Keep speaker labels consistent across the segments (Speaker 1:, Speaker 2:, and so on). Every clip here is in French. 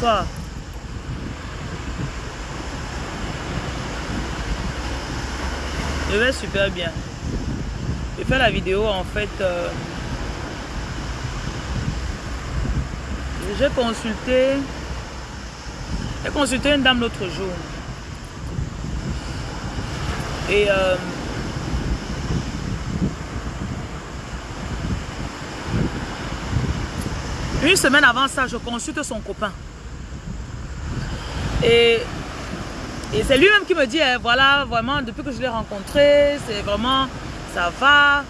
Speaker 1: bonsoir. Je vais super bien. Je fais la vidéo en fait. euh, J'ai consulté. J'ai consulté une dame l'autre jour. Et euh, une semaine avant ça, je consulte son copain. Et, c'est lui-même qui me dit, eh, voilà, vraiment, depuis que je l'ai rencontré, c'est vraiment, ça va.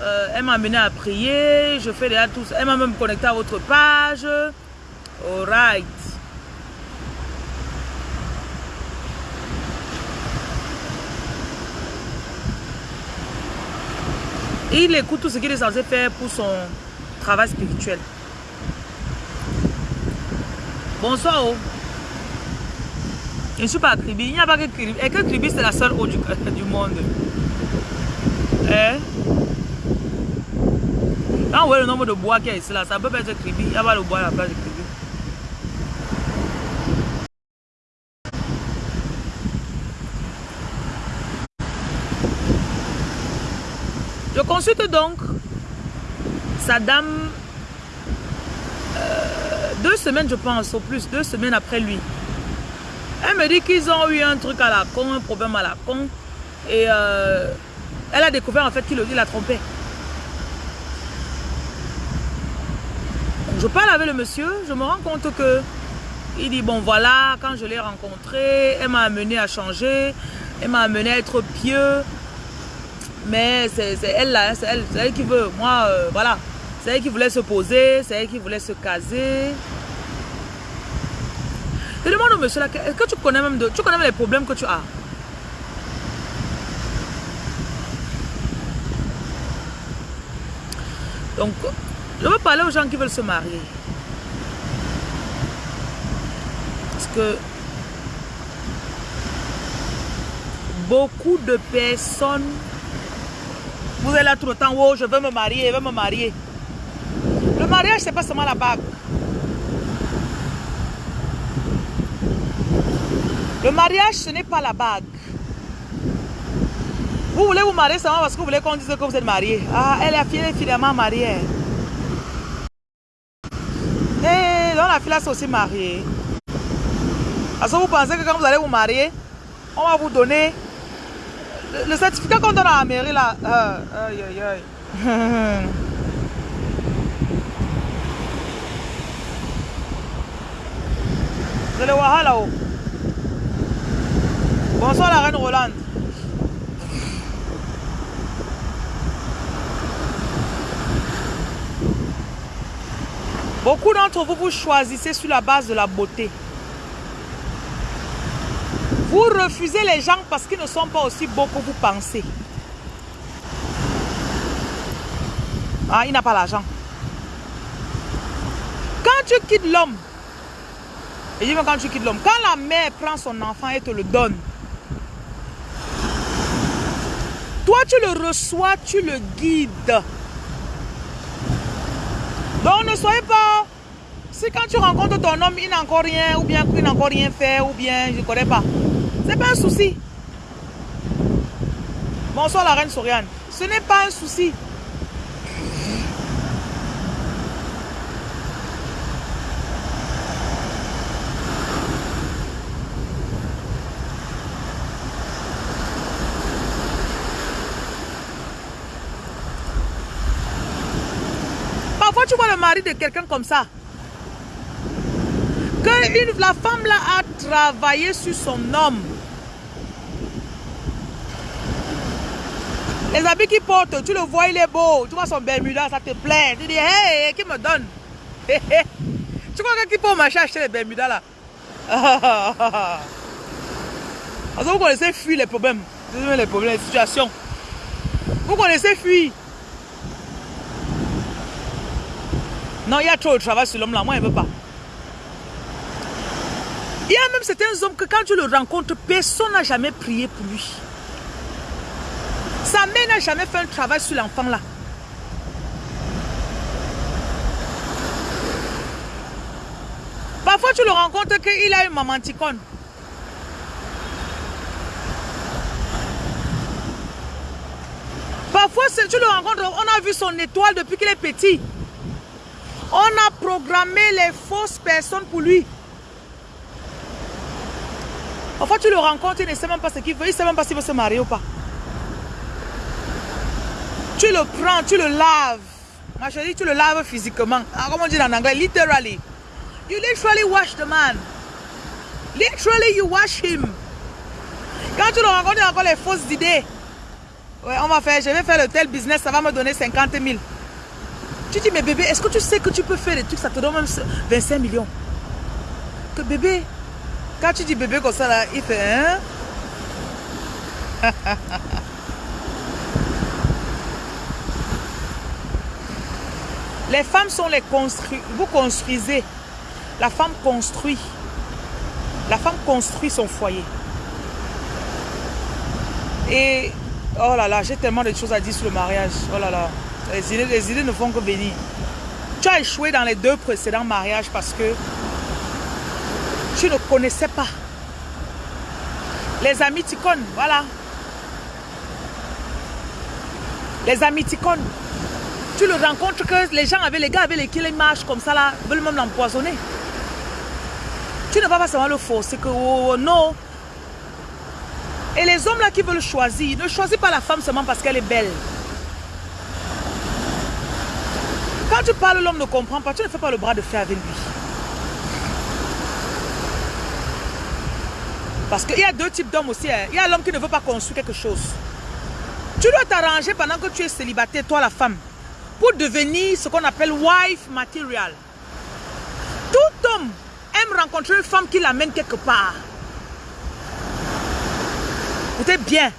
Speaker 1: Euh, elle m'a amené à prier, je fais déjà tout ça. Elle m'a même connecté à votre page. Alright. Il écoute tout ce qu'il est censé faire pour son travail spirituel. Bonsoir. Oh. Je ne suis pas à Kribi. Il n'y a pas que Kribi. Et que Kribi, c'est la seule eau du, monde. Hein? Quand on voit le nombre de bois qu'il y a ici, là, ça peut pas être Kribi. Il n'y a pas le bois à la place de Kribi. Je consulte donc sa dame euh, deux semaines, je pense, au plus, deux semaines après lui. Elle me dit qu'ils ont eu un truc à la con, un problème à la con. Et euh, elle a découvert en fait qu'il la trompait. Je parle avec le monsieur, je me rends compte que il dit bon voilà, quand je l'ai rencontré, elle m'a amené à changer, elle m'a amené à être pieux. Mais c'est elle là, c'est elle, elle, qui veut. Moi, euh, voilà. C'est elle qui voulait se poser, c'est elle qui voulait se caser. Je demande au monsieur est-ce que tu connais même de, tu connais même les problèmes que tu as? Donc, je veux parler aux gens qui veulent se marier. Parce que beaucoup de personnes, vous êtes là tout le temps, oh, je veux me marier, je veux me marier. Le mariage, c'est pas seulement la bague. Le mariage, ce n'est pas la bague. Vous voulez vous marier seulement parce que vous voulez qu'on dise que vous êtes marié. Ah, elle est finalement mariée. Et donc la fille là, c'est aussi mariée. Parce que vous pensez que quand vous allez vous marier, on va vous donner le, certificat qu'on donne à la mairie là. Euh, aïe, aïe, là-haut. Bonsoir la reine Rolande. Beaucoup d'entre vous, vous choisissez sur la base de la beauté. Vous refusez les gens parce qu'ils ne sont pas aussi beaux que vous pensez. Ah, il n'a pas l'argent. Quand tu quittes l'homme, et dis quand tu quittes l'homme, quand la mère prend son enfant et te le donne, toi tu le reçois, tu le guides. Donc ne soyez pas... Si quand tu rencontres ton homme, il n'a encore rien, ou bien qu'il n'a encore rien fait, ou bien je ne connais pas. C'est pas un souci. Bonsoir la reine Soriane. Ce n'est pas un souci. Parfois, tu vois le mari de quelqu'un comme ça. Que une, la femme là a travaillé sur son homme. Les habits qu'il porte, tu le vois, il est beau. Tu vois son Bermuda, ça te plaît. Tu dis, hey, qui me donne? Tu crois qu'il peut marcher acheter les Bermuda là? Parce que vous connaissez fuir les problèmes. Les problèmes, les situations. Vous connaissez fuir. Non, il y a trop de travail sur l'homme là. Moi, il ne veut pas. Il y a même certains hommes que quand tu le rencontres, personne n'a jamais prié pour lui. Sa mère n'a jamais fait un travail sur l'enfant là. Parfois, tu le rencontres qu'il a une mamanticone. Parfois, tu le rencontres, on a vu son étoile depuis qu'il est petit. On a programmé les fausses personnes pour lui. Parfois, tu le rencontres, il ne sait même pas ce qu'il veut. Il ne sait même pas s'il veut se marier ou pas. Tu le prends, tu le laves. Ma chérie, tu le laves physiquement. Ah, comment on dit en anglais? Literally. You literally wash the man. Literally, you wash him. Quand tu le rencontres, il a encore les fausses idées. Ouais, on va faire, je vais faire le tel business, ça va me donner 50 000. Tu dis, mais bébé, est-ce que tu sais que tu peux faire des trucs, ça te donne même 25 millions Que bébé, quand tu dis bébé comme ça, là, il fait, hein? Les femmes sont les construits. Vous construisez. La femme construit. La femme construit son foyer. Et, oh là là, j'ai tellement de choses à dire sur le mariage. Oh là là. Les idées, ne font que venir. Tu as échoué dans les deux précédents mariages parce que tu ne connaissais pas. Les amis voilà. Les amis. Tu le rencontres que les gens avaient, les gars avaient les qui marchent comme ça là, veulent même l'empoisonner. Tu ne vas pas seulement le forcer que oh, non. Et les hommes là qui veulent choisir, ne choisis pas la femme seulement parce qu'elle est belle. Tu parles, l'homme ne comprend pas, tu ne fais pas le bras de fer avec lui. Parce qu'il y a deux types d'hommes aussi. Hein. Il y a l'homme qui ne veut pas construire quelque chose. Tu dois t'arranger pendant que tu es célibataire, toi la femme, pour devenir ce qu'on appelle wife material. Tout homme aime rencontrer une femme qui l'amène quelque part. Écoutez bien.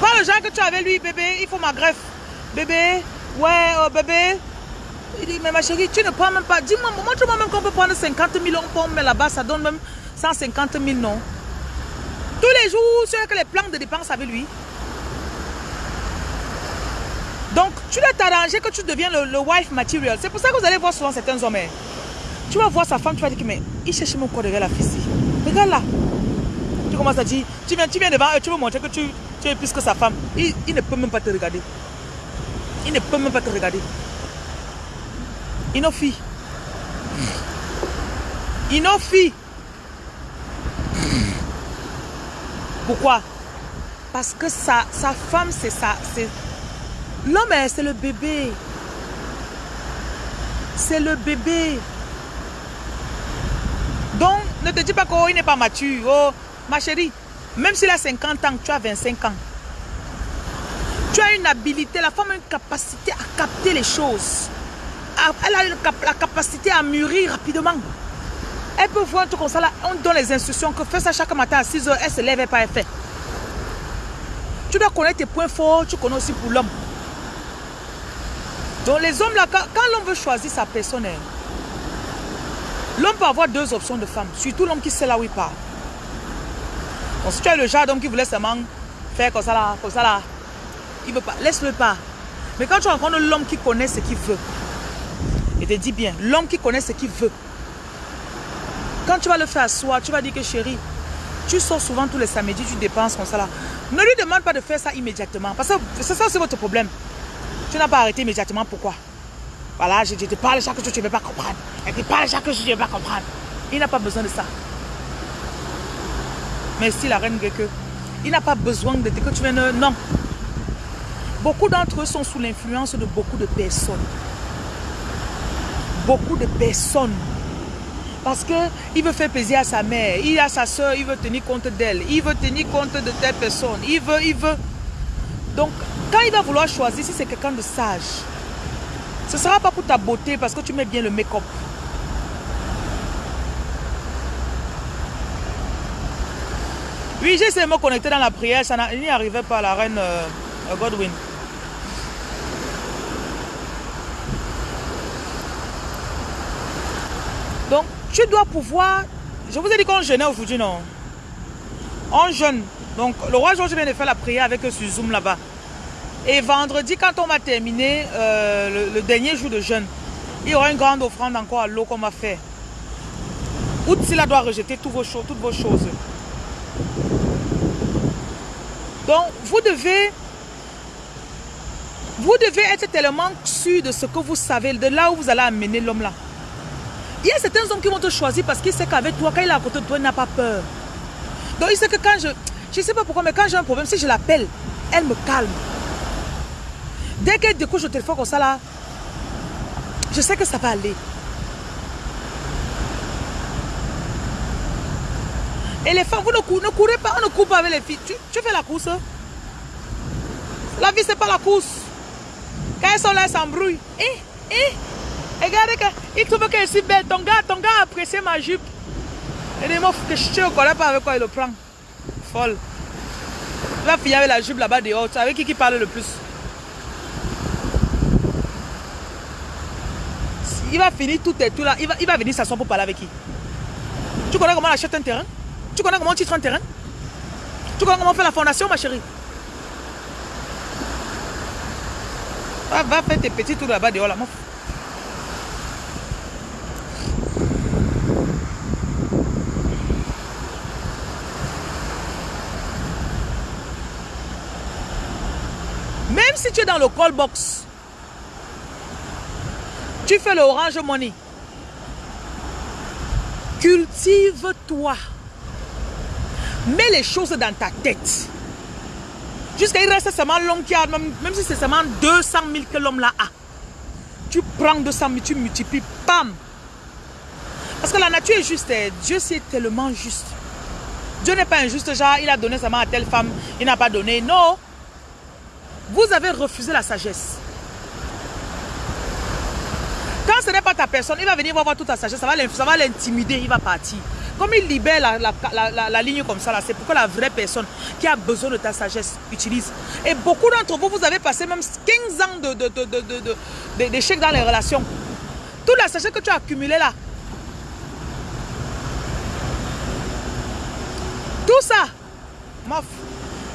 Speaker 1: Pas le genre que tu avais lui, bébé, il faut ma greffe. Bébé, Ouais, oh bébé. Il dit, mais ma chérie, tu ne prends même pas. Dis-moi, montre-moi même qu'on peut prendre 50 000, on peut là-bas, ça donne même 150 000, non? Tous les jours, c'est que les plans de dépenses avec lui. Donc, tu dois t'arranger que tu deviens le, wife material. C'est pour ça que vous allez voir souvent certains hommes. Hein. Tu vas voir sa femme, tu vas dire mais il cherche mon corps derrière la fille. Regarde là. Tu commences à dire, tu viens, tu viens devant eux, tu veux montrer que tu, es plus que sa femme. Il ne peut même pas te regarder. Il ne peut même pas te regarder. Inofi. Inofi. Pourquoi? Parce que sa, sa femme, c'est ça. L'homme, hein, c'est le bébé. C'est le bébé. Donc, ne te dis pas qu'il n'est pas mature. Oh, ma chérie, même s'il a 50 ans, tu as 25 ans. Tu as une habilité, la femme a une capacité à capter les choses. Elle a la capacité à mûrir rapidement. Elle peut voir tout comme ça, là, on donne les instructions que fais ça chaque matin à 6 heures, elle se lève et pas elle fait. Tu dois connaître tes points forts, tu connais aussi pour l'homme. Donc les hommes là, quand, l'homme veut choisir sa personne, hein, l'homme peut avoir deux options de femmes, surtout l'homme qui sait là où il part. Donc si tu as le genre d'homme qui voulait seulement faire comme ça là, comme ça là, il veut pas. Laisse-le pas. Mais quand tu rencontres l'homme qui connaît ce qu'il veut, et te dis bien, l'homme qui connaît ce qu'il veut, quand tu vas le faire soi, tu vas dire que chérie, tu sors souvent tous les samedis, tu dépenses comme ça là. Ne lui demande pas de faire ça immédiatement. Parce que c'est ça, c'est votre problème. Tu n'as pas arrêté immédiatement. Pourquoi? Voilà, je, te parle chaque jour, tu ne veux pas comprendre. Et tu parles chaque jour, tu ne veux pas comprendre. Il n'a pas besoin de ça. Merci la reine que Il n'a pas besoin de que tu viennes. Non. Beaucoup d'entre eux sont sous l'influence de beaucoup de personnes. Beaucoup de personnes. Parce qu'il veut faire plaisir à sa mère, il a sa soeur, il veut tenir compte d'elle, il veut tenir compte de telle personne, il veut, il veut. Donc, quand il va vouloir choisir, si c'est quelqu'un de sage, ce ne sera pas pour ta beauté parce que tu mets bien le make-up. Oui, j'ai me connecter dans la prière, ça n'y arrivait pas, la reine euh, Godwin. Donc, tu dois pouvoir... Je vous ai dit qu'on jeûnait aujourd'hui, non? On jeûne. Donc, le roi Georges vient de faire la prière avec eux sur Zoom là-bas. Et vendredi, quand on va terminer euh, le, dernier jour de jeûne, il y aura une grande offrande encore à l'eau qu'on va faire. Outsila doit rejeter toutes vos, choses, toutes vos choses. Donc, vous devez... Vous devez être tellement sûr de ce que vous savez, de là où vous allez amener l'homme là. Il y a certains hommes qui vont te choisir parce qu'ils savent qu'avec toi, quand il est à côté de toi, il n'a pas peur. Donc, il sait que quand je... Je ne sais pas pourquoi, mais quand j'ai un problème, si je l'appelle, elle me calme. Dès qu'elle découche au téléphone comme ça là, je sais que ça va aller. Et les femmes, vous ne, courez, pas, on ne court pas avec les filles. Tu, fais la course. La vie, c'est pas la course. Quand elles sont là, elles s'embrouillent. Eh, eh. Regardez, il trouve qu'elle est si belle. Ton gars, ton gars a apprécié ma jupe. Et des mots que je ne connais pas avec quoi il le prend. Folle. La fille avec la jupe là-bas dehors. Tu avec qui qui parle le plus? Il va finir tout et tout là. Il va, il venir s'asseoir pour parler avec qui? Tu connais comment on achète un terrain? Tu connais comment on titre un terrain? Tu connais comment on fait la fondation, ma chérie? Va, va faire tes petits tours là-bas dehors là, mon Même tu es dans le call box, tu fais le orange money. Cultive-toi. Mets les choses dans ta tête. Jusqu'à il reste seulement l'homme qui a, même, si c'est seulement 200 000 que l'homme là a. Tu prends 200 000, tu multiplies, pam. Parce que la nature est juste, eh. Dieu c'est tellement juste. Dieu n'est pas injuste, genre il a donné seulement à telle femme, il n'a pas donné. Non. Vous avez refusé la sagesse. Quand ce n'est pas ta personne, il va venir voir toute ta sagesse, ça va l'intimider, il va partir. Comme il libère la, ligne comme ça, c'est pourquoi la vraie personne qui a besoin de ta sagesse utilise. Et beaucoup d'entre vous, vous avez passé même 15 ans d'échec de, de, dans les relations. Toute la sagesse que tu as accumulée là. Tout ça,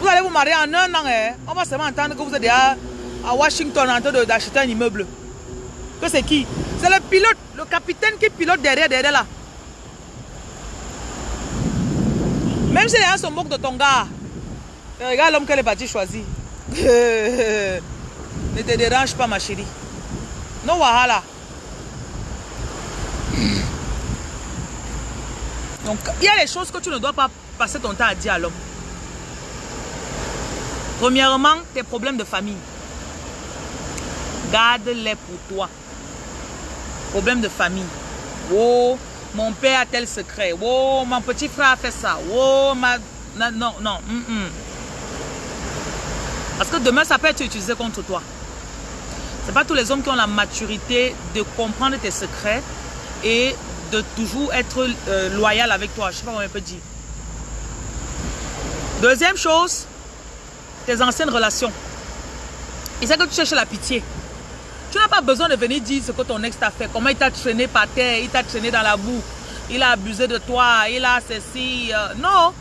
Speaker 1: vous allez vous marier en un an. Hein. On va seulement entendre que vous êtes à, Washington en train d'acheter un immeuble. Que c'est qui? C'est le pilote, le capitaine qui pilote derrière, derrière là. Même si les gens se moquent de ton gars, regarde l'homme qu'elle est partie choisir. ne te dérange pas, ma chérie. Non, wahala. Donc, il y a les choses que tu ne dois pas passer ton temps à dire à l'homme. Premièrement, tes problèmes de famille. Garde-les pour toi. Problème de famille. Oh, mon père a tel secret. Oh, mon petit frère a fait ça. Oh, ma... Non, non. Mm, mm. Parce que demain, ça peut être utilisé contre toi. Ce pas tous les hommes qui ont la maturité de comprendre tes secrets et de toujours être euh, loyal avec toi. Je sais pas comment on peut dire. Deuxième chose, tes anciennes relations. Il sait que tu cherches la pitié. Tu n'as pas besoin de venir dire ce que ton ex t'a fait. Comment il t'a traîné par terre, il t'a traîné dans la boue. Il a abusé de toi, il a ceci. Euh, non.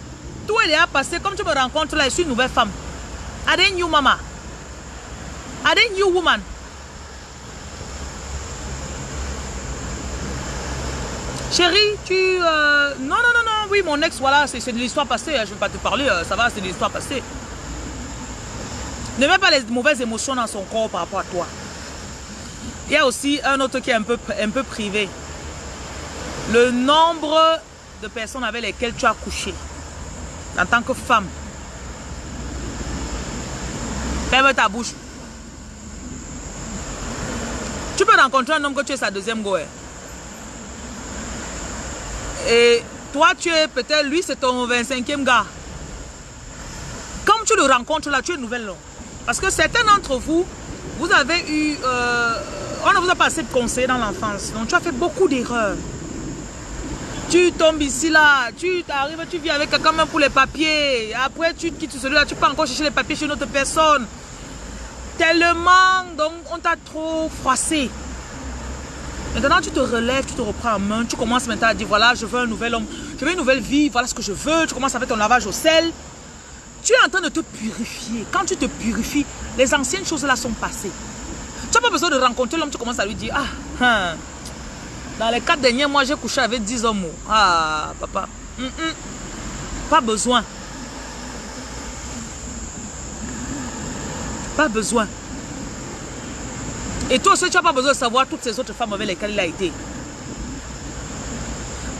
Speaker 1: Tout est déjà passé. Comme tu me rencontres là, je suis une nouvelle femme. Are they new mama? Are they new woman? Chérie, tu... Euh, non, non, non, non, oui, mon ex, voilà, c'est de l'histoire passée. Hein, je ne vais pas te parler, euh, ça va, c'est de l'histoire passée. Ne mets pas les mauvaises émotions dans son corps par rapport à toi. Il y a aussi un autre qui est un peu, privé. Le nombre de personnes avec lesquelles tu as couché en tant que femme. Ferme ta bouche. Tu peux rencontrer un homme que tu es sa deuxième go. Hein. Et toi, tu es peut-être, lui, c'est ton 25e gars. Comme tu le rencontres là, tu es nouvelle. Là. Parce que certains d'entre vous, vous avez eu... Euh, on ne vous a pas assez de conseils dans l'enfance. Donc tu as fait beaucoup d'erreurs. Tu tombes ici, là, tu arrives, tu vis avec quelqu'un même pour les papiers. Après, tu quittes celui-là, tu peux encore chercher les papiers chez une autre personne. Tellement, donc on t'a trop froissé. Maintenant, tu te relèves, tu te reprends en main, tu commences maintenant à dire, voilà, je veux un nouvel homme, je veux une nouvelle vie, voilà ce que je veux. Tu commences à faire ton lavage au sel. Tu es en train de te purifier. Quand tu te purifies, les anciennes choses là sont passées. Tu n'as pas besoin de rencontrer l'homme, tu commences à lui dire, ah, hein, Dans les quatre derniers mois, j'ai couché avec 10 hommes. Ah, papa. Hum, hum. Pas besoin. Pas besoin. Et toi aussi, tu n'as pas besoin de savoir toutes ces autres femmes avec lesquelles il a été.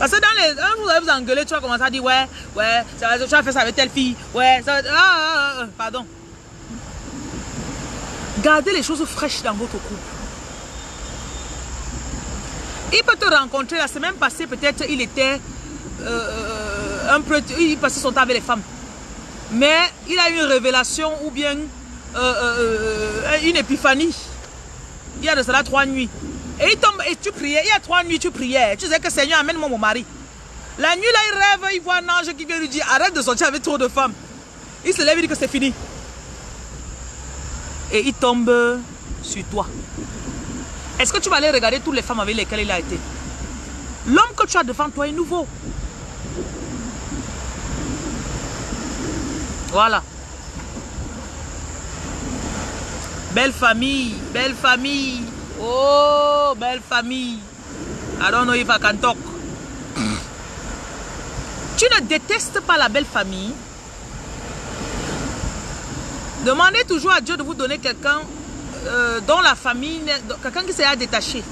Speaker 1: Parce que dans les... Vous allez vous engueuler, tu vas commencer à dire, ouais, ouais, ça tu as fait ça avec telle fille, ouais, ça va- ah, ah, ah, pardon. Gardez les choses fraîches dans votre couple. Il peut te rencontrer la semaine passée, peut-être il était euh, un peu, il passait son temps avec les femmes. Mais il a eu une révélation ou bien euh, euh, euh, une épiphanie. Il y a de cela trois nuits. Et il tombe et tu priais. Il y a trois nuits, tu priais. Tu disais que Seigneur, amène-moi mon mari. La nuit là, il rêve, il voit un ange qui vient lui dire arrête de sortir avec trop de femmes. Il se lève, il dit que c'est fini. Et il tombe sur toi. Est-ce que tu vas aller regarder toutes les femmes avec lesquelles il a été? L'homme que tu as devant toi est nouveau. Voilà. Belle famille, belle famille. Oh, belle famille. I don't know if I can talk. Tu ne détestes pas la belle famille. Demandez toujours à Dieu de vous donner quelqu'un euh, dont la famille, quelqu'un qui sera détaché.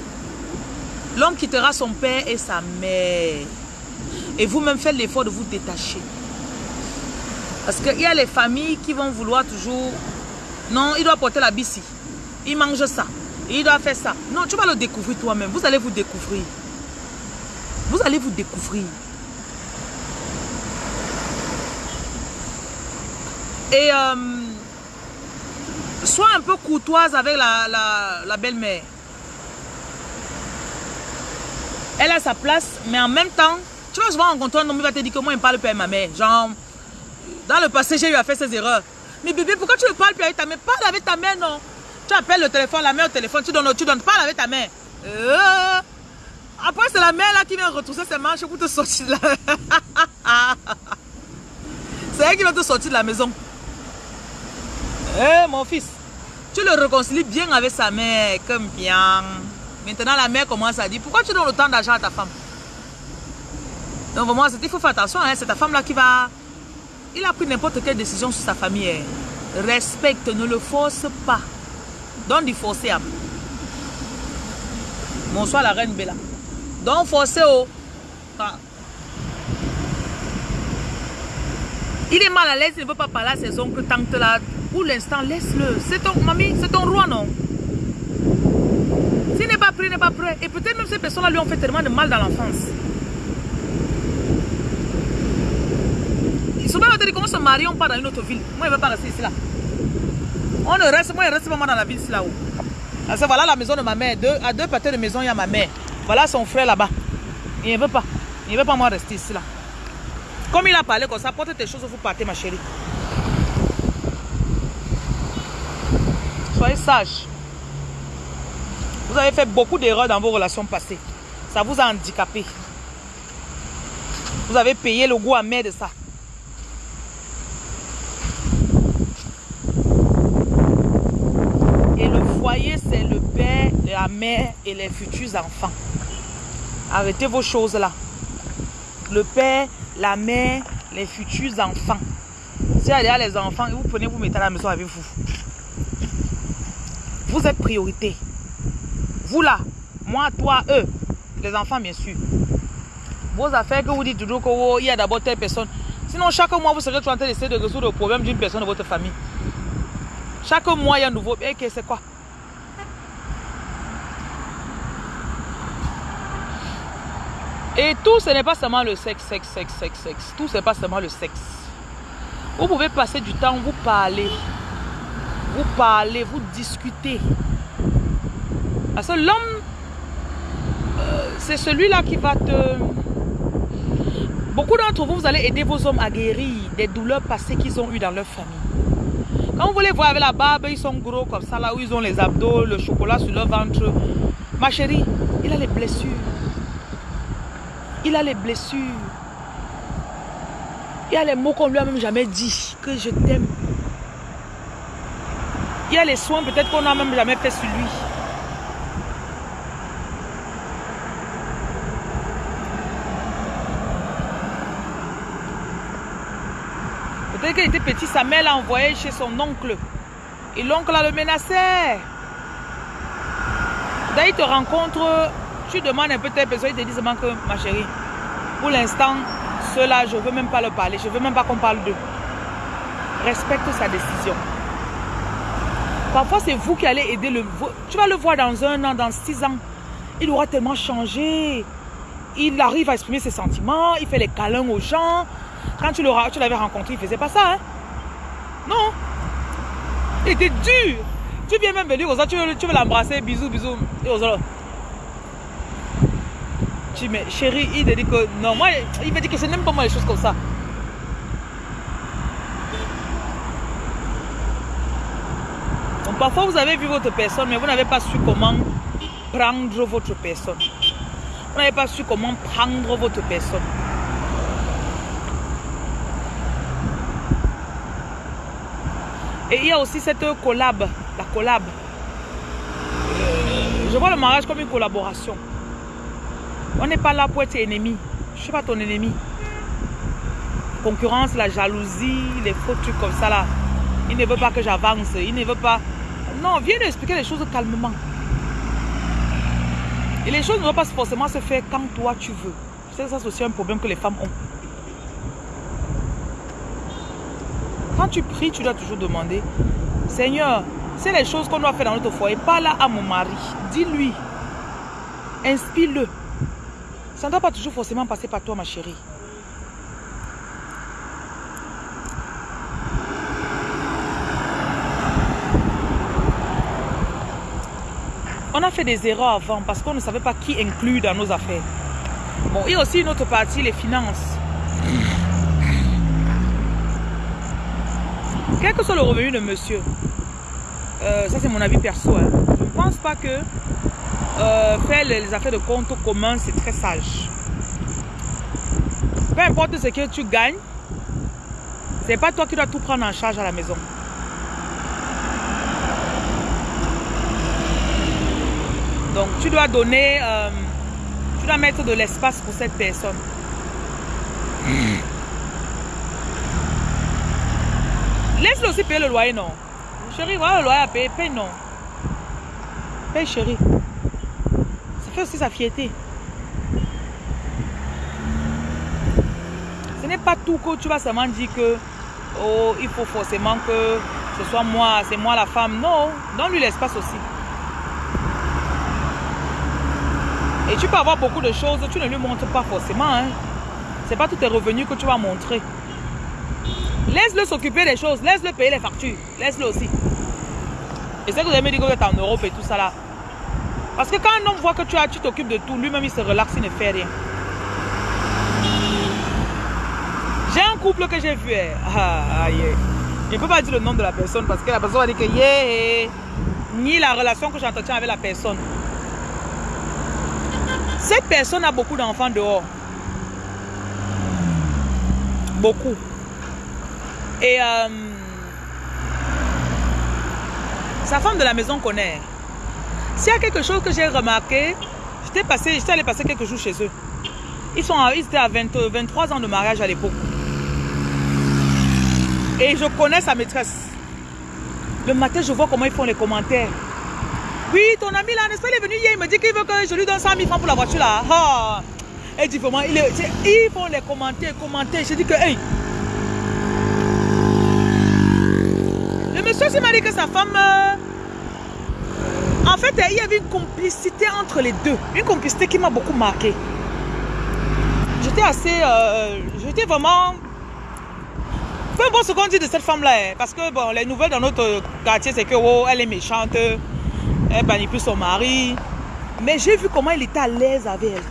Speaker 1: L'homme quittera son père et sa mère. Et vous-même faites l'effort de vous détacher. Parce qu'il y a les familles qui vont vouloir toujours... Non, il doit porter la bici. Il mange ça. Il doit faire ça. Non, tu vas le découvrir toi-même. Vous allez vous découvrir. Vous allez vous découvrir. Et euh, sois un peu courtoise avec la, la, belle-mère. Elle a sa place, mais en même temps, tu vas souvent rencontrer un homme qui va te dire que moi, il me parle pas avec ma mère. Genre, dans le passé, j'ai eu à faire ces erreurs. Mais bébé, pourquoi tu ne parles plus avec ta mère? Parle avec ta mère, non. Tu appelles le téléphone, la mère au téléphone, tu donnes, tu donnes, parle avec ta mère. Euh, Après, c'est la mère là qui vient retrousser ses manches pour te sortir de la... c'est elle qui va te sortir de la maison. Eh, mon fils, tu le réconcilies bien avec sa mère, comme bien. Maintenant, la mère commence à dire, pourquoi tu donnes autant d'argent à ta femme? Donc, vraiment, il faut faire attention, hein, c'est ta femme là qui va... Il a pris n'importe quelle décision sur sa famille. hein. Respecte, ne le force pas. Donne du forcer. hein. Bonsoir la reine Bella. Donc forcer oh. Ah. Il est mal à l'aise, il ne veut pas parler à ses oncles, tantes là. Pour l'instant, laisse-le. C'est ton mamie, c'est ton roi, non? S'il n'est pas prêt, n'est pas prêt. Et peut-être même ces personnes-là lui ont fait tellement de mal dans l'enfance. Ils sont pas dit comment se marier, on part dans une autre ville. Moi, je ne veux pas rester ici là. On ne reste, moi, je reste moi dans la ville là-haut. Voilà la maison de ma mère. À deux pâtés de maison, il y a ma mère. Voilà son frère là-bas. Il ne veut pas. Il ne veut pas moi rester ici là. Comme il a parlé comme ça, porte tes choses, vous partez, ma chérie. Soyez sage. Vous avez fait beaucoup d'erreurs dans vos relations passées. Ça vous a handicapé. Vous avez payé le goût amer de ça. Et le foyer, c'est le mère et les futurs enfants. Arrêtez vos choses là. Le père, la mère, les futurs enfants. Si y a les enfants, vous prenez, vous mettez à la maison avec vous. Vous êtes priorité. Vous là, moi, toi, eux, les enfants bien sûr. Vos affaires que vous dites toujours qu'il y a d'abord telle personne. Sinon, chaque mois, vous serez en train d'essayer de résoudre le problème d'une personne de votre famille. Chaque mois, il y a un nouveau. Eh, que c'est quoi? Et tout, ce n'est pas seulement le sexe, sexe, sexe, sexe, sexe. Tout, ce n'est pas seulement le sexe. Vous pouvez passer du temps, vous parler. Vous parlez, vous discutez. Parce que l'homme, euh, c'est celui-là qui va te... Beaucoup d'entre vous, vous allez aider vos hommes à guérir des douleurs passées qu'ils ont eues dans leur famille. Quand vous les voyez avec la barbe, ils sont gros comme ça, là où ils ont les abdos, le chocolat sur leur ventre. Ma chérie, il a les blessures. Il a les blessures. Il y a les mots qu'on lui a même jamais dit, que je t'aime. Il y a les soins peut-être qu'on n'a même jamais fait sur lui. Peut-être qu'il était petit, sa mère l'a envoyé chez son oncle. Et l'oncle a le menacé. D'ailleurs, il te rencontre tu demandes un peu tes personnes, il te dit seulement que, ma chérie, pour l'instant, ceux-là, je veux même pas leur parler. Je veux même pas qu'on parle d'eux. Respecte sa décision. Parfois, c'est vous qui allez aider le... Tu vas le voir dans un an, dans six ans. Il aura tellement changé. Il arrive à exprimer ses sentiments. Il fait les câlins aux gens. Quand tu l'avais rencontré, il ne faisait pas ça. Hein? Non. Il était dur. Tu viens même venir aux autres, tu veux, l'embrasser, bisous, bisous. Tu mais chérie, il te dit que non, moi, il me dit que c'est n'aime pas moi les choses comme ça. Donc parfois vous avez vu votre personne, mais vous n'avez pas su comment prendre votre personne. Vous n'avez pas su comment prendre votre personne. Et il y a aussi cette collab, la collab. Je vois le mariage comme une collaboration. On n'est pas là pour être ennemi. Je ne suis pas ton ennemi. Concurrence, la jalousie, les faux trucs comme ça là. Il ne veut pas que j'avance. Il ne veut pas... Non, viens nous expliquer les choses calmement. Et les choses ne vont pas forcément se faire quand toi tu veux. Je sais que ça c'est aussi un problème que les femmes ont. Quand tu pries, tu dois toujours demander, Seigneur, c'est les choses qu'on doit faire dans notre foyer. Parle à mon mari. Dis-lui. Inspire-le. Ça ne doit pas toujours forcément passer par toi, ma chérie. On a fait des erreurs avant parce qu'on ne savait pas qui inclut dans nos affaires. Bon, il y a aussi une autre partie, les finances. Quel que soit le revenu de monsieur, euh, ça c'est mon avis perso, hein. je ne pense pas que euh, faire les affaires de compte commun, c'est très sage. Peu importe ce que tu gagnes, c'est pas toi qui dois tout prendre en charge à la maison. Donc tu dois donner, euh, tu dois mettre de l'espace pour cette personne. Laisse-le aussi payer le loyer, non? Chérie, voilà le loyer à payer, paye non. Paye chérie aussi sa fierté. Ce n'est pas tout que tu vas seulement dire que oh, il faut forcément que ce soit moi, c'est moi la femme. Non, donne-lui l'espace aussi. Et tu peux avoir beaucoup de choses, tu ne lui montres pas forcément. Hein. C'est pas tous tes revenus que tu vas montrer. Laisse-le s'occuper des choses, laisse-le payer les factures, laisse-le aussi. Et c'est que vous avez dit que vous êtes en Europe et tout ça là. Parce que quand un homme voit que tu tu t'occupes de tout, lui-même il se relaxe, il ne fait rien. J'ai un couple que j'ai vu. Eh. Ah, Je ne peux pas dire le nom de la personne parce que la personne va dire que yeah, ni la relation que j'entretiens avec la personne. Cette personne a beaucoup d'enfants dehors. Beaucoup. Et euh, sa femme de la maison connaît. S'il y a quelque chose que j'ai remarqué, j'étais passé, allé passer quelques jours chez eux. Ils, sont, étaient à 23 ans de mariage à l'époque. Et je connais sa maîtresse. Le matin, je vois comment ils font les commentaires. Oui, ton ami là, n'est-ce pas, il est venu hier, il me dit qu'il veut que je lui donne 100 000 francs pour la voiture là. Ah. Et dit vraiment, il ils font les commentaires, commentaires. Je dis que, hey. S'est m'a dit que sa femme... Euh, en fait, il y avait une complicité entre les deux. Une complicité qui m'a beaucoup marqué. J'étais assez... Euh, j'étais vraiment... Peu importe ce qu'on dit de cette femme-là. Hein, parce que, bon, les nouvelles dans notre quartier, c'est que, oh, elle est méchante. Elle manipule son mari. Mais j'ai vu comment il était à l'aise avec elle.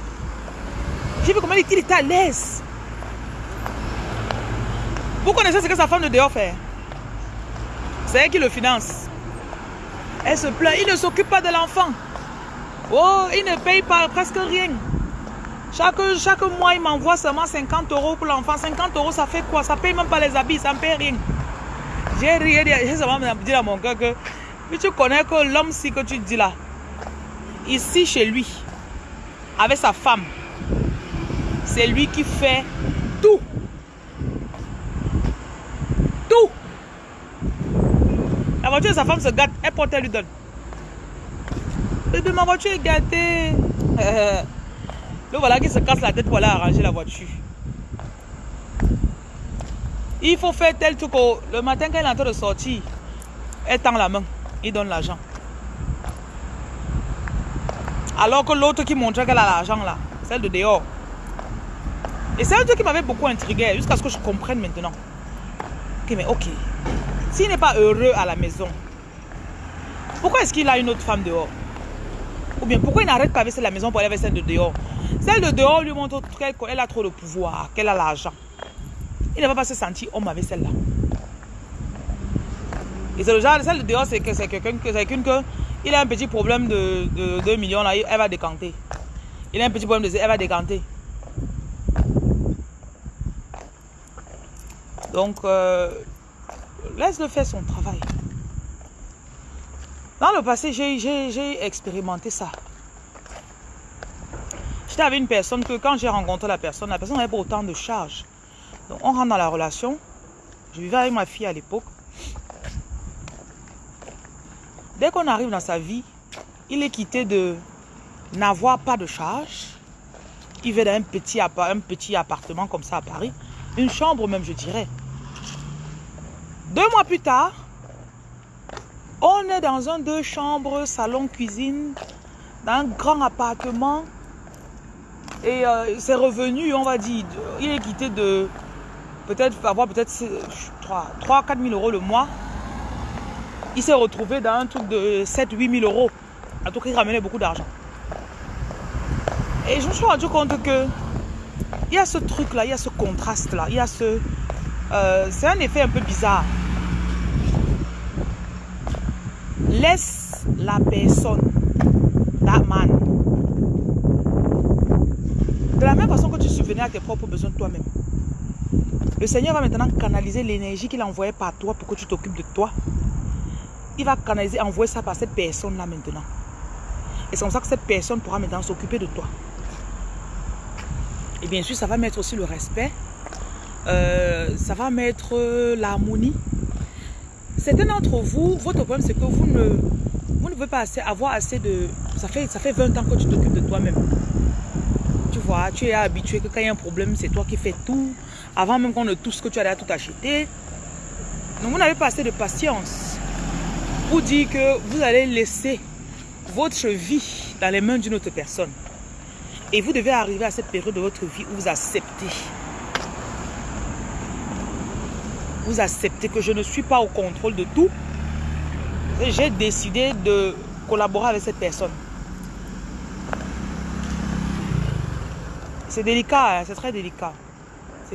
Speaker 1: J'ai vu comment il était à l'aise. Vous connaissez ce que sa femme de dehors fait? C'est elle qui le finance? Elle se plaint. Il ne s'occupe pas de l'enfant. Oh, il ne paye pas presque rien. Chaque, chaque mois, il m'envoie seulement 50 euros pour l'enfant. 50 euros, ça fait quoi? Ça paye même pas les habits, ça ne paye rien. J'ai rien j'ai dit à mon cœur que tu connais que l'homme si que tu dis là, ici chez lui, avec sa femme, c'est lui qui fait tout. Sa femme se gâte, elle porte, elle lui donne. Ma voiture est gâtée. Le voilà qui se casse la tête pour aller arranger la voiture. Il faut faire tel truc. Le matin, quand elle est en train de sortir, elle tend la main. Il donne l'argent. Alors que l'autre qui montrait qu'elle a l'argent là, celle de dehors. Et c'est un truc qui m'avait beaucoup intrigué jusqu'à ce que je comprenne maintenant. Ok, mais ok. S'il n'est pas heureux à la maison, pourquoi est-ce qu'il a une autre femme dehors? Ou bien pourquoi il n'arrête pas avec la maison pour aller avec celle de dehors? Celle de dehors lui montre qu'elle a trop de pouvoir, qu'elle a l'argent. Il ne va pas se sentir homme avec celle-là. Et c'est le genre, celle de dehors, c'est quelqu'un que, il a un petit problème de, 2 millions, là, elle va décanter. Il a un petit problème de elle va décanter. Donc, euh, laisse-le faire son travail. Dans le passé, j'ai expérimenté ça. J'étais avec une personne que quand j'ai rencontré la personne, la personne n'avait pas autant de charges. Donc, on rentre dans la relation. Je vivais avec ma fille à l'époque. Dès qu'on arrive dans sa vie, il est quitté de n'avoir pas de charge. Il vit dans un petit, un petit appartement comme ça à Paris. Une chambre même, je dirais. Deux mois plus tard, on est dans un deux chambres, salon, cuisine, dans un grand appartement. Et euh, c'est revenu, on va dire, il est quitté de peut-être avoir peut-être 3, 4 000 euros le mois. Il s'est retrouvé dans un truc de 7 8 000 euros. En tout cas, il ramenait beaucoup d'argent. Et je me suis rendu compte que il y a ce truc-là, il y a ce contraste-là, il y a ce... Euh, c'est un effet un peu bizarre. Laisse la personne, that man, de la même façon que tu subvenais à tes propres besoins toi-même. Le Seigneur va maintenant canaliser l'énergie qu'il a envoyée par toi pour que tu t'occupes de toi. Il va canaliser, envoyer ça par cette personne-là maintenant. Et c'est comme ça que cette personne pourra maintenant s'occuper de toi. Et bien sûr, ça va mettre aussi le respect. Euh, ça va mettre l'harmonie. Certains d'entre vous, votre problème, c'est que vous ne, vous pouvez pas avoir assez de... Ça fait, ça fait 20 ans que tu t'occupes de toi-même. Tu vois, tu es habitué que quand il y a un problème, c'est toi qui fais tout. Avant même qu'on ne ce que tu as tout acheté. Donc vous n'avez pas assez de patience pour dire que vous allez laisser votre vie dans les mains d'une autre personne. Et vous devez arriver à cette période de votre vie où vous acceptez. Vous acceptez que je ne suis pas au contrôle de tout. J'ai décidé de collaborer avec cette personne. C'est délicat, hein, c'est très délicat.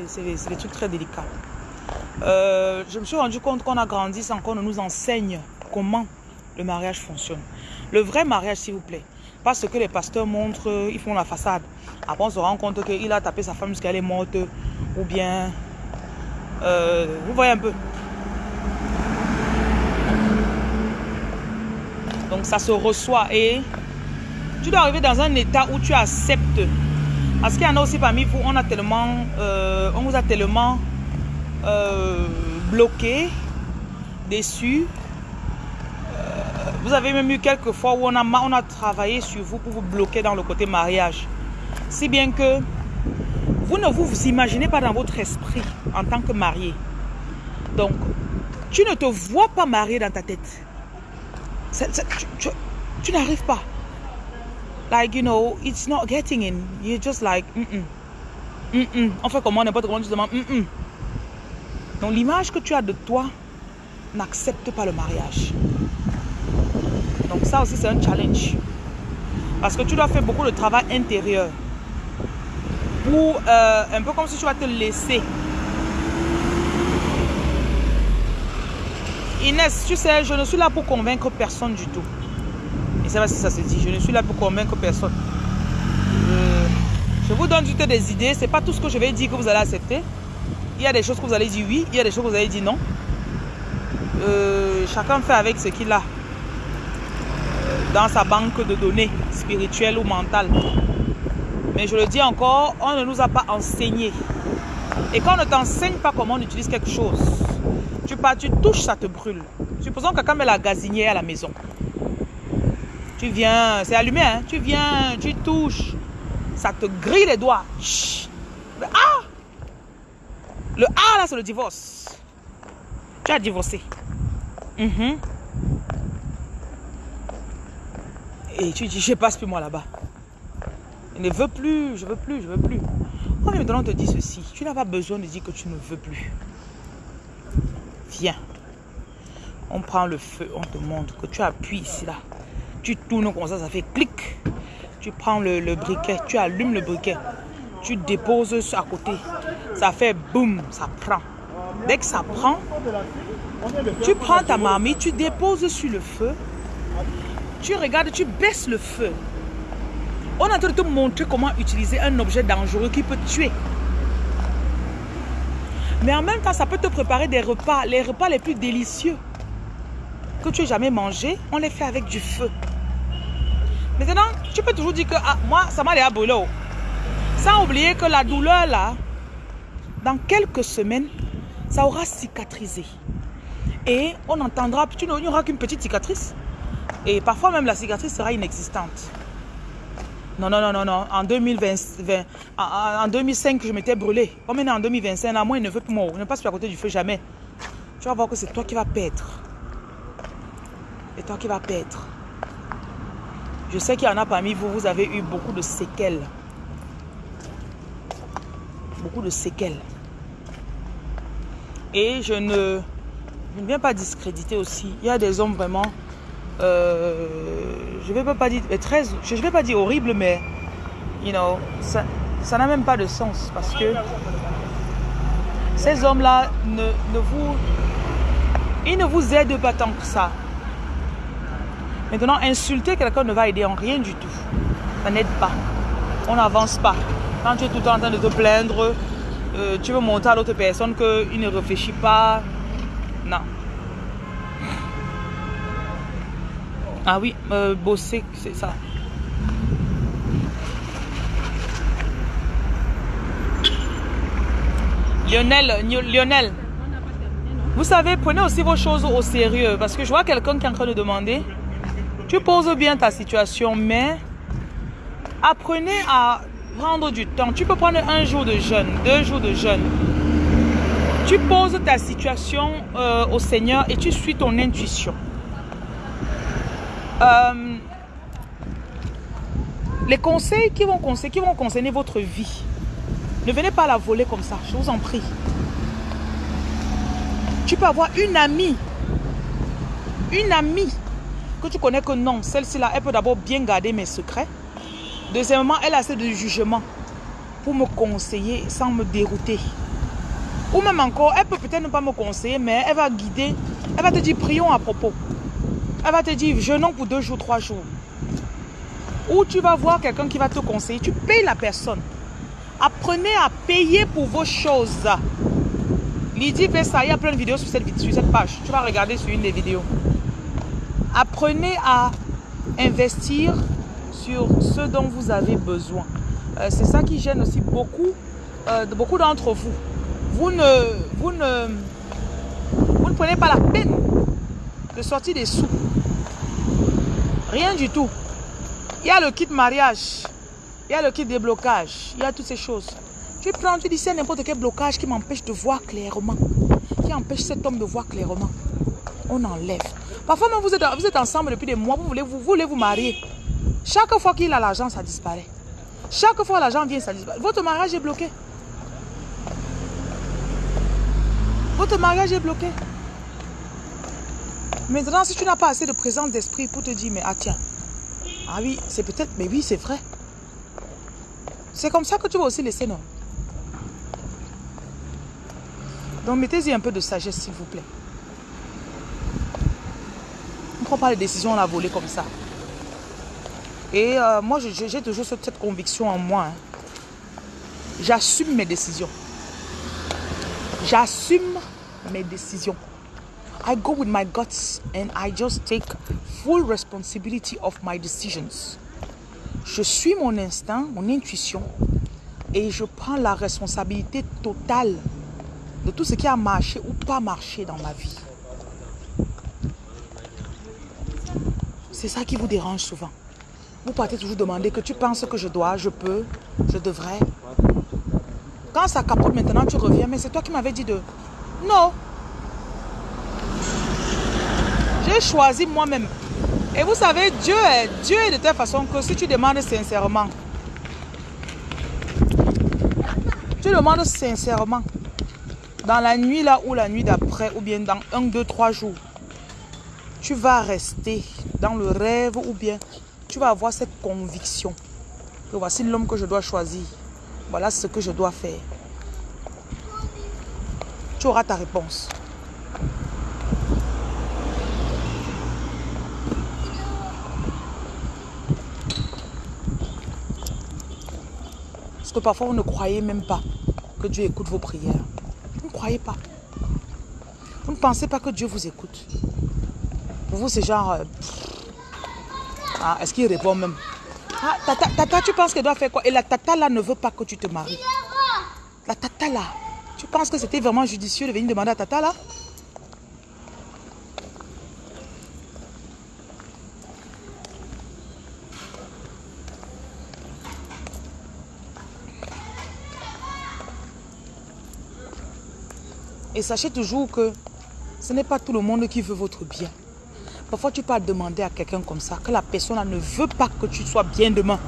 Speaker 1: C'est des trucs très délicats. Euh, je me suis rendu compte qu'on a grandi sans qu'on nous enseigne comment le mariage fonctionne. Le vrai mariage, s'il vous plaît. Pas ce que les pasteurs montrent, ils font la façade. Après, on se rend compte qu'il a tapé sa femme jusqu'à elle est morte. Ou bien... Euh, vous voyez un peu. Donc, ça se reçoit. Et tu dois arriver dans un état où tu acceptes parce qu'il y en a aussi parmi vous, on, a tellement, euh, on vous a tellement euh, bloqué, déçu. Vous avez même eu quelques fois où on a, on a travaillé sur vous pour vous bloquer dans le côté mariage. Si bien que vous ne vous, imaginez pas dans votre esprit en tant que marié. Donc, tu ne te vois pas marié dans ta tête. tu n'arrives pas. Like, you know, it's not getting in. You're just like, mm -mm. Mm -mm. On fait comment n'importe comment, tu. Donc, l'image que tu as de toi n'accepte pas le mariage. Donc, ça aussi, c'est un challenge. Parce que tu dois faire beaucoup de travail intérieur. Pour, euh, un peu comme si tu vas te laisser. Inès, tu sais, je ne suis là pour convaincre personne du tout. Ne sais pas si ça se dit. Je ne suis là pour convaincre personne. Je, vous donne juste des idées. Ce n'est pas tout ce que je vais dire que vous allez accepter. Il y a des choses que vous allez dire oui. Il y a des choses que vous allez dire non. Euh, chacun fait avec ce qu'il a dans sa banque de données spirituelles ou mentales. Mais je le dis encore, on ne nous a pas enseigné. Et quand on ne t'enseigne pas comment on utilise quelque chose, tu, pas, tu touches, ça te brûle. Supposons que quelqu'un met la gazinière à la maison. Tu viens, c'est allumé, hein? Tu viens, tu touches. Ça te grille les doigts. Le A. Le A, là, c'est le divorce. Tu as divorcé. Mhm. Et tu dis, je passe plus moi là-bas. Je ne veux plus, je veux plus, je veux plus. Quand on te dit ceci, tu n'as pas besoin de dire que tu ne veux plus. Viens. On prend le feu, on te montre que tu appuies ici là. Tu tournes comme ça, ça fait clic. Tu prends le, briquet, tu allumes le briquet. Tu déposes à côté. Ça fait boum, ça prend. Dès que ça prend, tu prends ta marmite, tu déposes sur le feu. Tu regardes, tu baisses le feu. On est en train de te montrer comment utiliser un objet dangereux qui peut tuer. Mais en même temps, ça peut te préparer des repas, les repas les plus délicieux que tu aies jamais mangé, on les fait avec du feu. Maintenant, tu peux toujours dire que ah, moi, ça m'a l'air brûlé. Sans oublier que la douleur là, dans quelques semaines, ça aura cicatrisé. Et on entendra, tu n'auras qu'une petite cicatrice. Et parfois même la cicatrice sera inexistante. Non, non, non, non, non. En 2020, en, 2005, je m'étais brûlé. Comme maintenant en 2025, là, moi, il ne veut plus mourir. Ne passe plus à côté du feu jamais. Tu vas voir que c'est toi qui vas perdre. C'est toi qui vas perdre. Je sais qu'il y en a parmi vous, vous avez eu beaucoup de séquelles. Beaucoup de séquelles. Et je ne viens pas discréditer aussi. Il y a des hommes vraiment euh, je vais pas dire très, je vais pas dire horrible, mais you know, ça, ça n'a même pas de sens parce que ces hommes-là ne, ne vous, ils ne vous aident pas tant que ça. Maintenant, insulter quelqu'un ne va aider en rien du tout. Ça n'aide pas. On n'avance pas. Quand tu es tout le temps en train de te plaindre, euh, tu veux montrer à l'autre personne qu'il ne réfléchit pas. Non. Ah oui, euh, bosser, c'est ça. Lionel, Lionel, vous savez, prenez aussi vos choses au sérieux parce que je vois quelqu'un qui est en train de demander. Tu poses bien ta situation, mais apprenez à prendre du temps. Tu peux prendre un jour de jeûne, deux jours de jeûne. Tu poses ta situation euh, au Seigneur et tu suis ton intuition. Euh, les conseils qui vont, conseiller, qui vont concerner votre vie, ne venez pas la voler comme ça, je vous en prie. Tu peux avoir une amie, une amie que tu connais que non, celle-ci là, elle peut d'abord bien garder mes secrets. Deuxièmement, elle a assez de jugement pour me conseiller sans me dérouter. Ou même encore, elle peut peut-être ne pas me conseiller, mais elle va guider, elle va te dire prions à propos. Elle va te dire, jeûnons pour deux jours, trois jours. Ou tu vas voir quelqu'un qui va te conseiller. Tu payes la personne. Apprenez à payer pour vos choses. Lydie ça. Il y a plein de vidéos sur cette, page. Tu vas regarder sur une des vidéos. Apprenez à investir sur ce dont vous avez besoin. Euh, c'est ça qui gêne aussi beaucoup, euh, beaucoup d'entre vous. Vous ne, vous, ne, vous ne prenez pas la peine de sortir des sous Rien du tout. Il y a le kit mariage. Il y a le kit déblocage. Il y a toutes ces choses. Tu prends, tu dis c'est n'importe quel blocage qui m'empêche de voir clairement. Qui empêche cet homme de voir clairement. On enlève. Parfois même vous êtes, vous ensemble depuis des mois, vous voulez vous, voulez vous marier. Chaque fois qu'il a l'argent, ça disparaît. Chaque fois l'argent vient, ça disparaît. Votre mariage est bloqué. Votre mariage est bloqué. Maintenant, si tu n'as pas assez de présence d'esprit pour te dire, mais ah tiens, ah oui, c'est peut-être, mais oui, c'est vrai. C'est comme ça que tu vas aussi laisser, non? Donc, mettez-y un peu de sagesse, s'il vous plaît. On ne prend pas les décisions à la volée comme ça. Et euh, moi, j'ai toujours cette, conviction en moi. Hein. J'assume mes décisions. J'assume mes décisions. I go with my guts and I just take full responsibility of my decisions. Je suis mon instinct, mon intuition et je prends la responsabilité totale de tout ce qui a marché ou pas marché dans ma vie. C'est ça qui vous dérange souvent. Vous partez toujours demander que tu penses que je dois, je peux, je devrais. Quand ça capote maintenant, tu reviens, mais c'est toi qui m'avais dit de... Non. J'ai choisi moi-même. Et vous savez, Dieu est, Dieu est de telle façon que si tu demandes sincèrement, tu demandes sincèrement, dans la nuit là ou la nuit d'après, ou bien dans un, deux, trois jours, tu vas rester dans le rêve ou bien tu vas avoir cette conviction que voici l'homme que je dois choisir. Voilà ce que je dois faire. Tu auras ta réponse. Parfois, vous ne croyez même pas que Dieu écoute vos prières. Vous ne croyez pas. Vous ne pensez pas que Dieu vous écoute. Pour vous, c'est genre... Euh, ah, est-ce qu'il répond même? Ah, tata, tata, tu penses qu'elle doit faire quoi? Et la tata là ne veut pas que tu te maries. La tata là, tu penses que c'était vraiment judicieux de venir demander à tata là? Et sachez toujours que ce n'est pas tout le monde qui veut votre bien. Parfois, tu peux demander à quelqu'un comme ça que la personne ne veut pas que tu sois bien demain.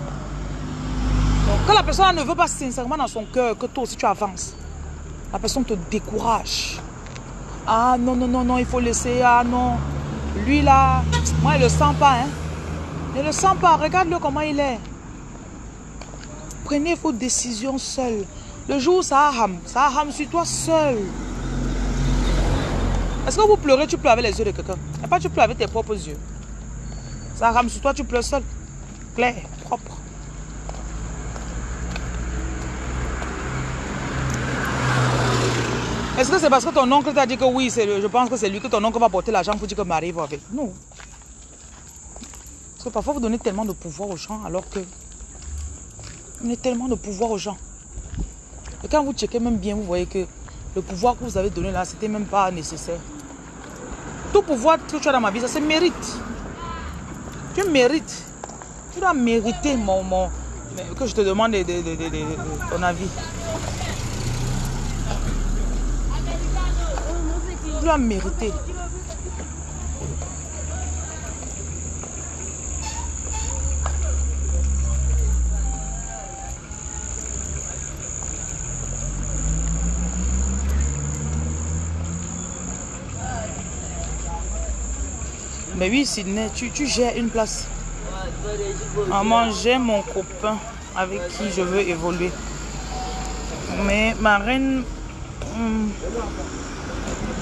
Speaker 1: Donc, que la personne ne veut pas sincèrement dans son cœur que toi aussi tu avances. La personne te décourage. Ah non, non, non, non, il faut laisser. Ah non. Lui là, moi, il ne le sent pas. Hein. Il ne le sent pas. Regarde-le comment il est. Prenez vos décisions seuls. Le jour où ça a ham, ça a ham sur toi seul. Est-ce que vous pleurez, tu pleures avec les yeux de quelqu'un? Et pas tu pleures avec tes propres yeux. Ça rame sur toi, tu pleures seul. Clair, propre. Est-ce que c'est parce que ton oncle t'a dit que oui, je pense que c'est lui que ton oncle va porter l'argent pour dire que Marie va avec? Non. Parce que parfois vous donnez tellement de pouvoir aux gens alors que vous donnez tellement de pouvoir aux gens. Et quand vous checkez même bien, vous voyez que le pouvoir que vous avez donné là, c'était même pas nécessaire. Tout pouvoir que tu as dans ma vie, ça se mérite. Tu mérites. Tu dois mériter mon, mon que je te demande de, ton avis. Tu dois mériter. Mais oui, Sydney, tu, tu gères une place. Maman, j'ai mon copain avec qui je veux évoluer. Mais ma reine... Hmm,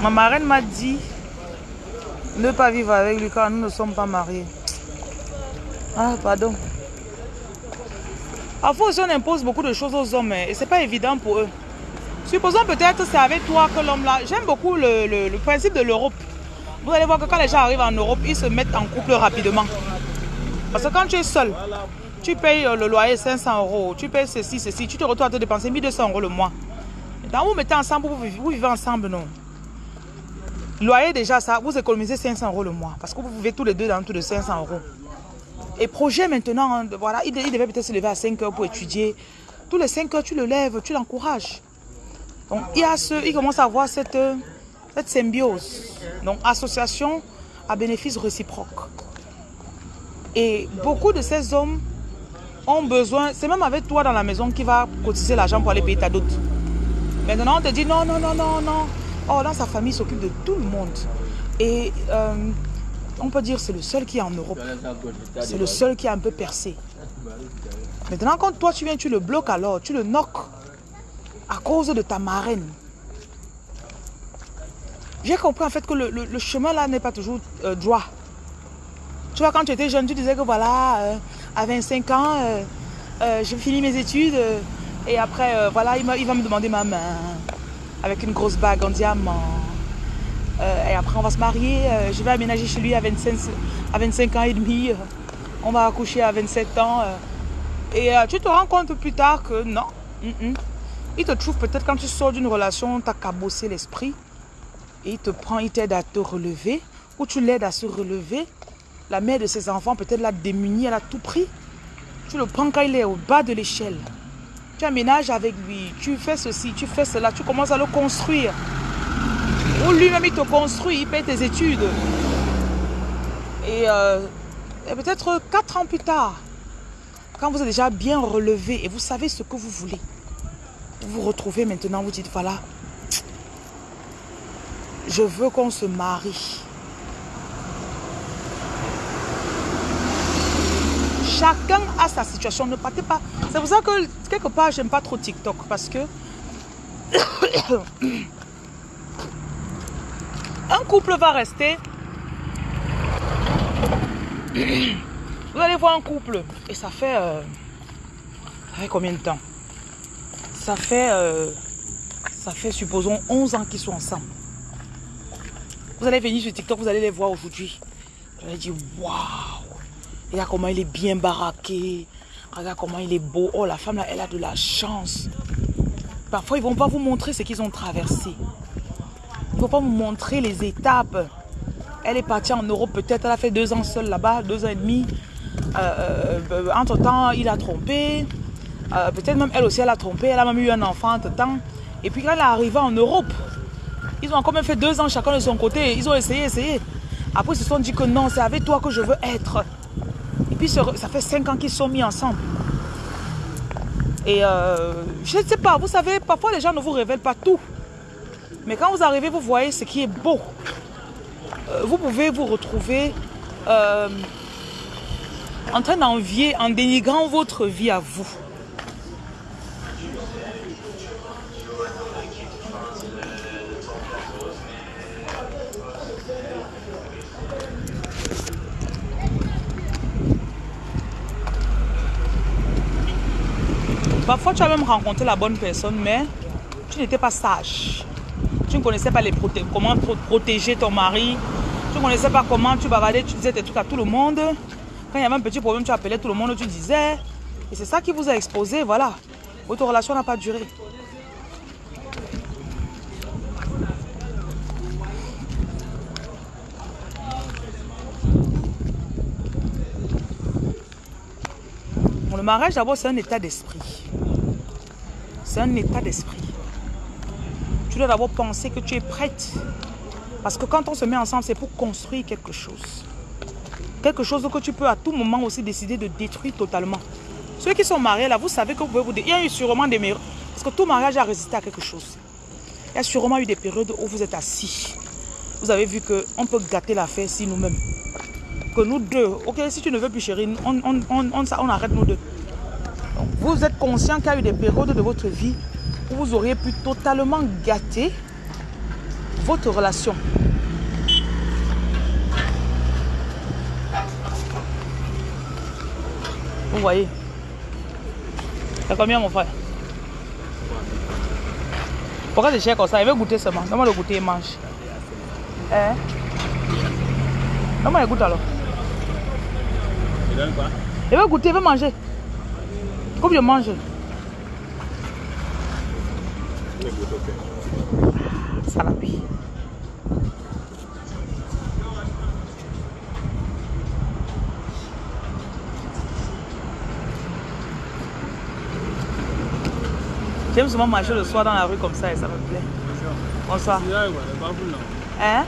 Speaker 1: ma marraine m'a dit ne pas vivre avec lui car nous ne sommes pas mariés. Ah, pardon. Parfois aussi, on impose beaucoup de choses aux hommes hein, et c'est pas évident pour eux. Supposons peut-être c'est avec toi que l'homme là... J'aime beaucoup le principe de l'Europe. Vous allez voir que quand les gens arrivent en Europe, ils se mettent en couple rapidement. Parce que quand tu es seul, tu payes euh, le loyer 500 euros, tu payes ceci, ceci, tu te retrouves à te dépenser 1200 euros le mois. Quand vous mettez ensemble, vous vivez, ensemble, non? Loyer déjà, ça, vous économisez 500 euros le mois. Parce que vous vivez tous les deux dans tout de 500 euros. Et projet maintenant, hein, voilà, il, devait peut-être se lever à 5 heures pour étudier. Tous les 5 heures, tu le lèves, tu l'encourages. Donc, il, y a ce, il commence à avoir cette symbiose. Donc, association à bénéfice réciproque. Et beaucoup de ces hommes ont besoin, c'est même avec toi dans la maison qui va cotiser l'argent pour aller payer ta dot. Maintenant, on te dit non, non, non, non, non. Oh, dans sa famille s'occupe de tout le monde. Et euh, on peut dire c'est le seul qui est en Europe. C'est le seul qui est un peu percé. Maintenant, quand toi tu viens, tu le bloques alors, tu le knock à cause de ta marraine. J'ai compris en fait que le, chemin là n'est pas toujours euh, droit. Tu vois, quand tu étais jeune, tu disais que voilà, euh, à 25 ans, euh, j'ai fini mes études et après, voilà, il, va me demander ma main avec une grosse bague en diamant. et après, on va se marier. je vais aménager chez lui à 25, à 25 ans et demi. on va accoucher à 27 ans. et tu te rends compte plus tard que non. Il te trouve peut-être quand tu sors d'une relation, tu as cabossé l'esprit il te prend, il t'aide à te relever, ou tu l'aides à se relever. la mère de ses enfants peut-être l'a démuni, elle a tout pris. Tu le prends quand il est au bas de l'échelle. Tu aménages avec lui, tu fais ceci, tu fais cela, tu commences à le construire. Ou lui-même il te construit, il paye tes études. Et, euh, et peut-être quatre ans plus tard, quand vous êtes déjà bien relevé et vous savez ce que vous voulez, vous vous retrouvez maintenant, vous dites, voilà, je veux qu'on se marie. Chacun a sa situation. Ne partez pas. C'est pour ça que quelque part, j'aime pas trop TikTok. Parce que un couple va rester. Vous allez voir un couple. Et ça fait. Euh, ça fait combien de temps? Ça fait. Euh, ça fait, supposons, 11 ans qu'ils sont ensemble. Vous allez venir sur TikTok, vous allez les voir aujourd'hui. Vous allez dire, waouh Regarde comment il est bien baraqué. Regarde comment il est beau. Oh, la femme là, elle a de la chance. Parfois, ils ne vont pas vous montrer ce qu'ils ont traversé. Ils ne vont pas vous montrer les étapes. Elle est partie en Europe peut-être. Elle a fait deux ans seule là-bas, deux ans et demi. Euh, euh, entre-temps, il a trompé. Euh, peut-être même elle aussi, elle a trompé. Elle a même eu un enfant entre-temps. Et puis quand elle est arrivée en Europe, ils ont quand même fait deux ans chacun de son côté. Ils ont essayé, essayé. Après, ils se sont dit que non, c'est avec toi que je veux être. Et puis, ça fait cinq ans qu'ils sont mis ensemble. Et euh, je ne sais pas, vous savez, parfois les gens ne vous révèlent pas tout. Mais quand vous arrivez, vous voyez ce qui est beau. Euh, vous pouvez vous retrouver euh, en train d'envier, en dénigrant votre vie à vous. Parfois, tu as même rencontré la bonne personne, mais tu n'étais pas sage. Tu ne connaissais pas les comment protéger ton mari. Tu ne connaissais pas comment tu bavardais, tu disais tes trucs à tout le monde. Quand il y avait un petit problème, tu appelais tout le monde, tu disais. Et c'est ça qui vous a exposé, voilà. Votre relation n'a pas duré. Le mariage, d'abord, c'est un état d'esprit un état d'esprit. Tu dois d'abord penser que tu es prête. Parce que quand on se met ensemble, c'est pour construire quelque chose. Quelque chose que tu peux à tout moment aussi décider de détruire totalement. Ceux qui sont mariés là, vous savez que vous pouvez vous... Il y a eu sûrement des meilleurs... Parce que tout mariage a résisté à quelque chose. Il y a sûrement eu des périodes où vous êtes assis. Vous avez vu qu'on peut gâter l'affaire si nous-mêmes. Nous deux, ok, si tu ne veux plus chérie, on, on, on, on arrête nous deux. Vous êtes conscient qu'il y a eu des périodes de votre vie où vous auriez pu totalement gâter votre relation. Vous voyez C'est combien mon frère? Pourquoi c'est cher comme ça? Il veut goûter seulement. Donne-moi le goûter et mange. Hein? Donne-moi le goûter alors. Il donne quoi? Il veut goûter, il veut manger. Comme je mange. Ça la vie. J'aime souvent marcher le soir dans la rue comme ça et ça me plaît. Bonsoir. Hein?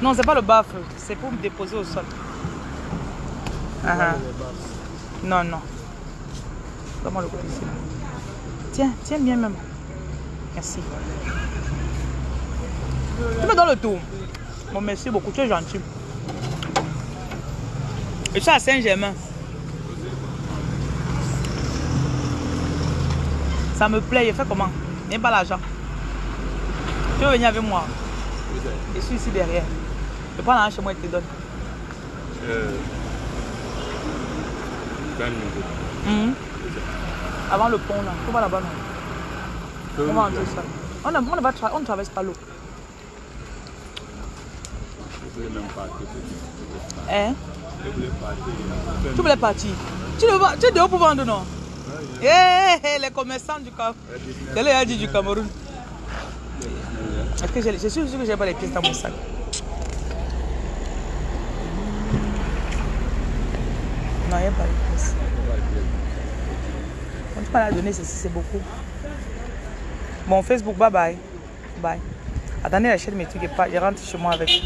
Speaker 1: Non, c'est pas le baffe, c'est pour me déposer au sol. Non, non. Donne-moi le côté ici. Tiens, tiens bien même. Merci. Tu me donnes le tour. Bon, merci beaucoup, tu es gentil. Et ça à Saint-Germain. Ça me plaît, je fais comment? N'aime pas l'argent. Tu veux venir avec moi? Je suis ici derrière. Je prends l'argent chez moi et te donne. Euh, avant le pont là. On va là-bas non. On va entrer ça. On, a, on, va tra on ne traverse pas l'eau. Hein? Tu voulais partir. Tu, le, tu es dehors pour vendre non? Eh, hey, hey, les commerçants du Cameroun. Quel est dit du Cameroun? Est-ce que je suis sûr que j'ai pas les pièces dans mon sac? Non, il n'y a pas de presse. On ne peut pas la donner, c'est beaucoup. Bon, Facebook, bye bye. Bye. Attendez, j'achète mes trucs et pas. Je rentre chez moi avec.